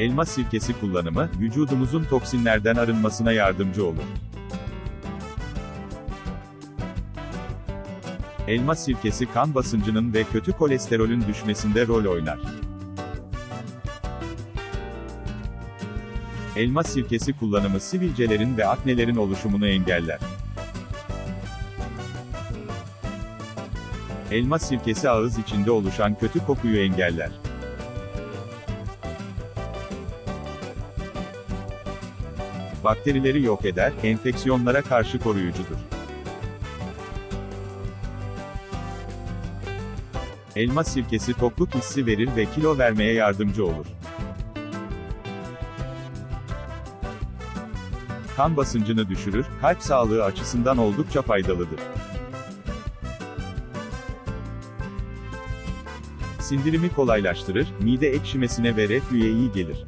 Elma sirkesi kullanımı, vücudumuzun toksinlerden arınmasına yardımcı olur. Elma sirkesi kan basıncının ve kötü kolesterolün düşmesinde rol oynar. Elma sirkesi kullanımı sivilcelerin ve aknelerin oluşumunu engeller. Elma sirkesi ağız içinde oluşan kötü kokuyu engeller. Bakterileri yok eder, enfeksiyonlara karşı koruyucudur. Elma sirkesi tokluk hissi verir ve kilo vermeye yardımcı olur. Kan basıncını düşürür, kalp sağlığı açısından oldukça faydalıdır. Sindirimi kolaylaştırır, mide ekşimesine ve reflüye iyi gelir.